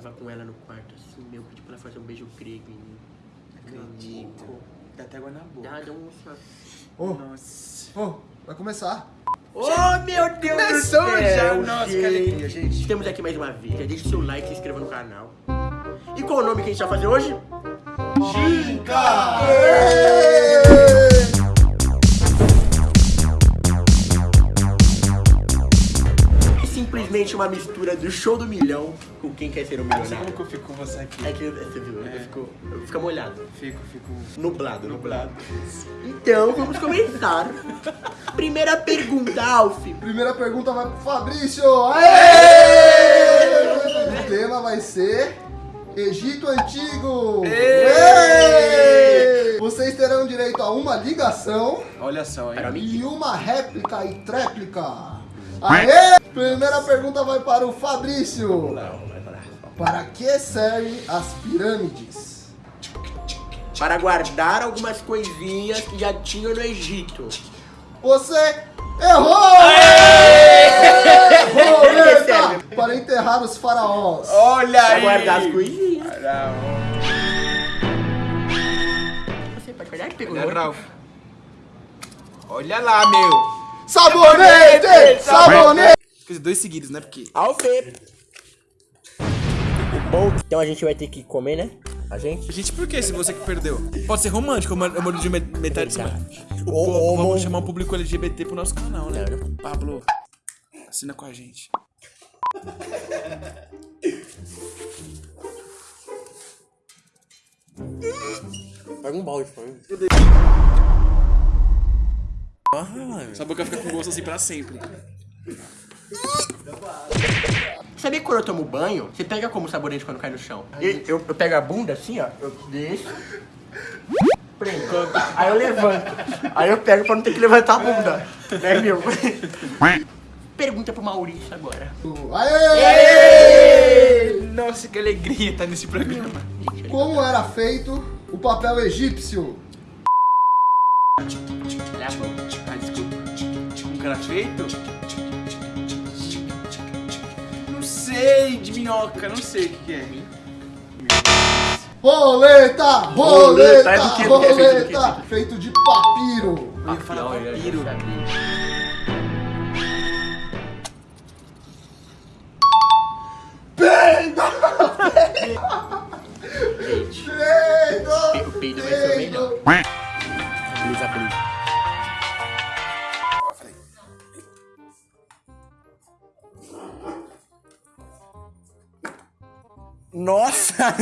tava com ela no quarto, assim, meu, pedi pra ela fazer um beijo grego em mim. Acredito. Dá até água na boca. Ah, deu um. Ô, Nossa. ô, vai começar. Oh, meu Deus Começou do céu, já. Nossa, que gente. alegria, gente. Estamos aqui mais uma vez. Já deixa o seu like e se inscreva no canal. E qual o nome que a gente vai fazer hoje? É simplesmente uma mistura do show do milhão com quem quer ser um Sabe como milionário. que eu fico com você aqui? É que você viu, É. ficou, fica molhado. Fico, fico. Nublado, nublado. Então, vamos começar. Primeira pergunta, Alf. Primeira pergunta vai pro Fabrício. Aê! O tema vai ser Egito Antigo. Aê! Vocês terão direito a uma ligação Olha só, hein? e uma réplica e tréplica. Aê! Primeira pergunta vai para o Fabrício. Não, vai parar. Para que servem as pirâmides? Para guardar algumas coisinhas que já tinham no Egito. Você errou! Errou. Para enterrar os faraós. Olha Para aí! guardar as coisinhas. Você pode guardar que pegou. olha, Ralph. Olha lá, meu. Sabonete! Sabonete! Quer dizer, dois seguidos, né? Porque. Alf. Bom, então a gente vai ter que comer, né? A gente? Gente, por que se você que perdeu? Pode ser romântico, eu moro de met- metade de semana. Verdade. O, Ou- vamos chamar um público LGBT pro nosso canal, né? Pablo, assina com a gente. Pega um balde pra mim. Ah, Sua boca fica com gosto assim pra sempre. Sabia que quando eu tomo banho, você pega como sabonete quando cai no chão? E eu, eu pego a bunda assim, ó, eu deixo, prendo, aí eu levanto, aí eu pego pra não ter que levantar a bunda, né, meu? Pergunta pro Maurício agora. Aê! Nossa, que alegria estar nesse programa. Como era feito o papel egípcio? Desculpa. Um cara feito? Não sei, de minhoca, não sei o que, que é. Roleta! Roleta, Roleta! é que? Feito? Roleta! De papiro. Eu ia falar papiro.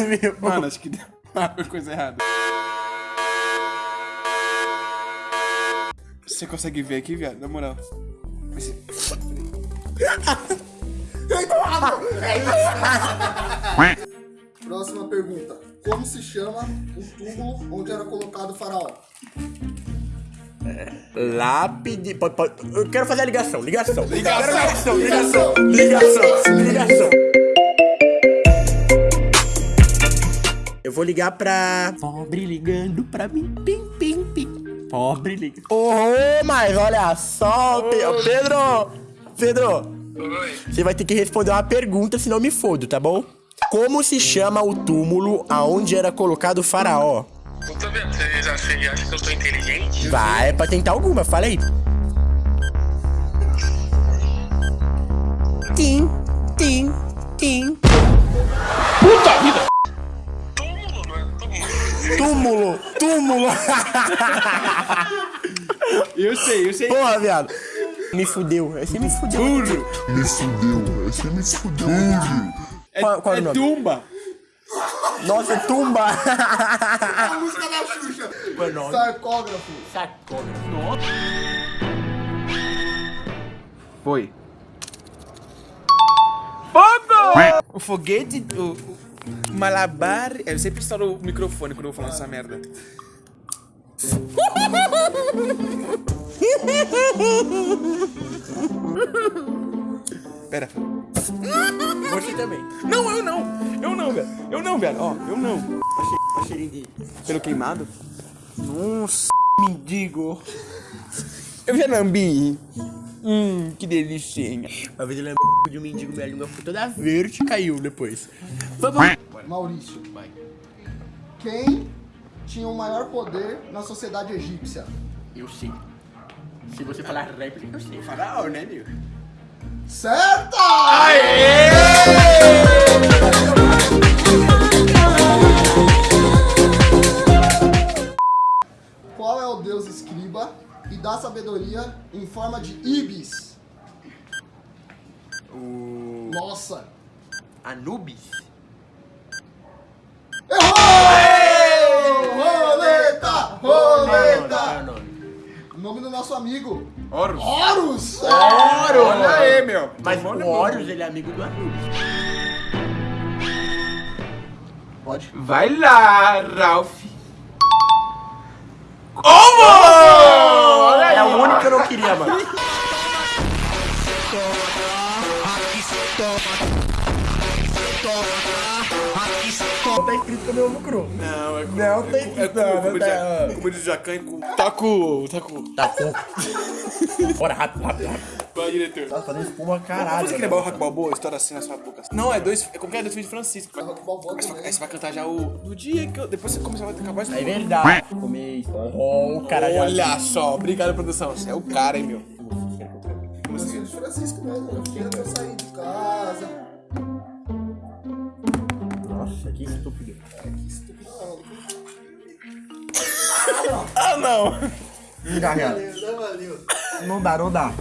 Meu. Mano, acho que deu uma coisa errada. Você consegue ver aqui, viado? Na moral. Esse- Próxima pergunta. Como se chama o túmulo onde era colocado o faraó? Lápide. pode- pode- Eu quero fazer a ligação, ligação. Ligação, ligação, ligação, ligação, ligação. Eu vou ligar pra. Pobre ligando pra mim. Pim, pim, pim. Pobre ligando. Oh, mas olha só, Pedro! Pedro! Você vai ter que responder uma pergunta, senão eu me fodo, tá bom? Como se chama o túmulo aonde era colocado o faraó? Eu tô vendo, vocês acham, que eu tô inteligente? Vai, pra tentar alguma, fala aí. Tim, tim, tim. Não é túmulo. Túmulo. Eu sei, eu sei. Porra, viado. Me fudeu, esse me fudeu. Túlio. Me fudeu, esse me fudeu. É, Qual- qual é é tumba. Nossa, tumba. A música da Xuxa. Qual é o nome? Sarcógrafo. Sacógrafo. Foi. Fogo! O foguete, o, o malabar... Eu sempre instalo o microfone quando eu vou falar essa merda. Pera. Você também. Não, eu não. Eu não, velho. Eu não, velho. Ó, eu não. A cheirinho de... Pelo queimado? Nossa, mendigo. Eu já lambi. Hum, que delicinha. Uma vez ele cu de um mendigo, minha língua ficou toda verde e caiu depois. Vamos. Maurício. Quem tinha o maior poder na sociedade egípcia? Eu sei. Se você falar réplica, eu sei. Faraó, né, meu? Certa! Qual é o deus escriba e dá sabedoria em forma de ibis? O. Nossa! Anubis? Errou! Roleta! Roleta! O nome do nosso amigo. Horus. Horus! Oro, olha aí, meu. Mas o. Horus, ele é amigo do Anubis. Pode? Vai lá, Ralph. É o único que eu não queria, mano. que meu cru. Não, é com, Não tem é que com, não, com, não com, tá. com, com de jacan e com... Tá com... Tá com... Tá. Bora, rápido, rápido, rápido. Vai, diretor. Tá fazendo espuma caralho. Você quer levar o Rock Balboa? Estoura assim na sua boca. Não, é dois... É que é? Dois filhos de Francisco. Rock Balboa Aí você vai- vai cantar já o... No dia que eu... Depois você começar a acabar isso. É verdade. Comer Oh, o cara já. Olha só. Obrigado, produção. Você é o cara, hein, meu. De Francisco mesmo. Eu eu sair de casa. Nossa, que estúpido. Ah, não. Não dá, real. Valeu, valeu. Não dá, não dá.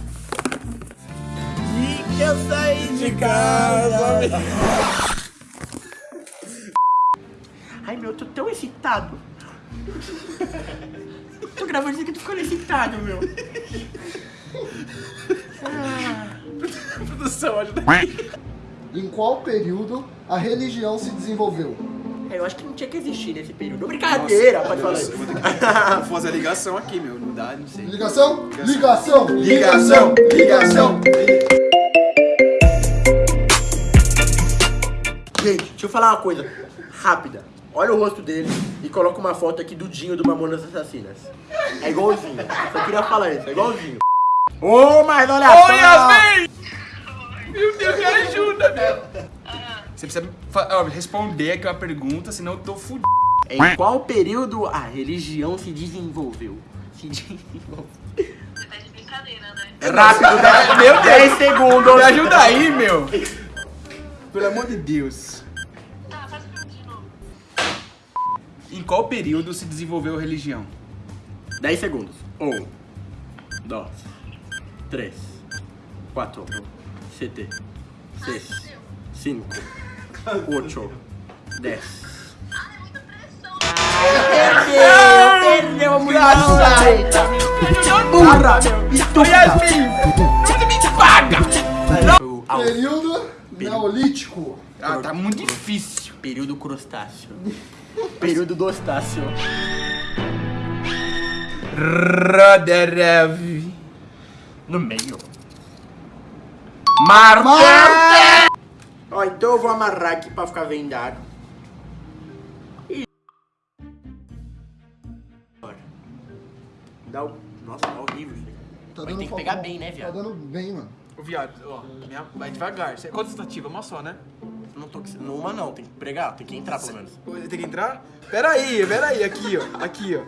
E que eu saí de casa. Ai, meu, eu tô tão excitado. tô gravando isso aqui, tô ficando excitado, meu. Produção, ajuda. Em qual período a religião se desenvolveu? É, eu acho que não tinha que existir nesse período. Brincadeira, pode falar isso. Eu vou ter que fazer a ligação aqui, meu. Não dá, não sei. Ligação? Ligação! Ligação, ligação. Gente, deixa eu falar uma coisa rápida. Olha o rosto dele e coloca uma foto aqui do Dinho do Mamonas Assassinas. É igualzinho. Só queria falar isso, é igualzinho. Ô, mas olha Ô, só! Yasmin! Meu Deus, me ajuda, meu. Você precisa ó, responder aqui uma pergunta, senão eu tô fudido. Em qual período a religião se desenvolveu? Se desenvolveu. Você tá de brincadeira, né? Rápido, dez- meu 10 segundos. Me ajuda aí, meu. Pelo amor de Deus. Tá, faz de novo. Em qual período se desenvolveu a religião? 10 segundos. 1, 2, 3, 4, 7, 6, 5, 8, 10. Perdeu! Perdeu a mulher! Burra! Você me paga! Au. Período neolítico. Ah, tá muito difícil. Período crustáceo. Período dostáceo. Roderev. No meio. Marte! Ó, então eu vou amarrar aqui pra ficar vendado. E... Bora. Dá o... Nossa, tá horrível isso aqui. Tá dando ter que pegar bem, né, Tá viado? dando bem, mano. Ô, viado, ó, minha- vai devagar. Quantas tentativas? Uma só, né? Não tô... Numa não, tem que pregar, tem que entrar pelo menos. Tem que entrar? Pera aí, pera aí, aqui, ó. Aqui, ó.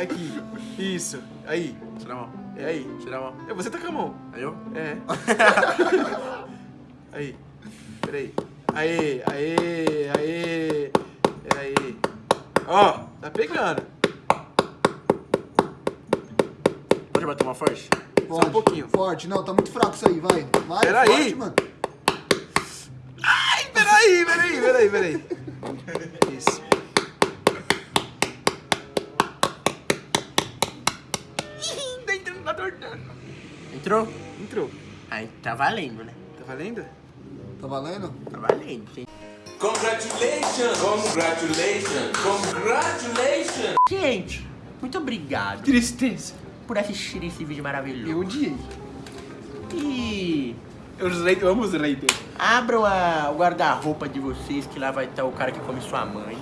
Aqui. Isso. Aí. Tira a mão. É aí. Tira a mão. É, você tá com a mão. Aí eu? É. aí. Pera aí. Aê, aê, aê. É aí. Ó, tá pegando. Pode bater uma forte? Forte, um pouquinho. Forte. Não, tá muito fraco isso aí, vai. Vai, Pera forte, aí. mano. Ai, peraí, peraí, peraí, peraí. Isso. Entrou? Entrou. Aí tá valendo, né? Tá valendo? Tá valendo? Tá valendo. Sim. Congratulations! Congratulations! Congratulations! Gente, muito obrigado Tristeza. por assistir esse vídeo maravilhoso. Eu odiei. E Os eu amo os raiders. abram a- o guarda-roupa de vocês, que lá vai estar o cara que come sua mãe.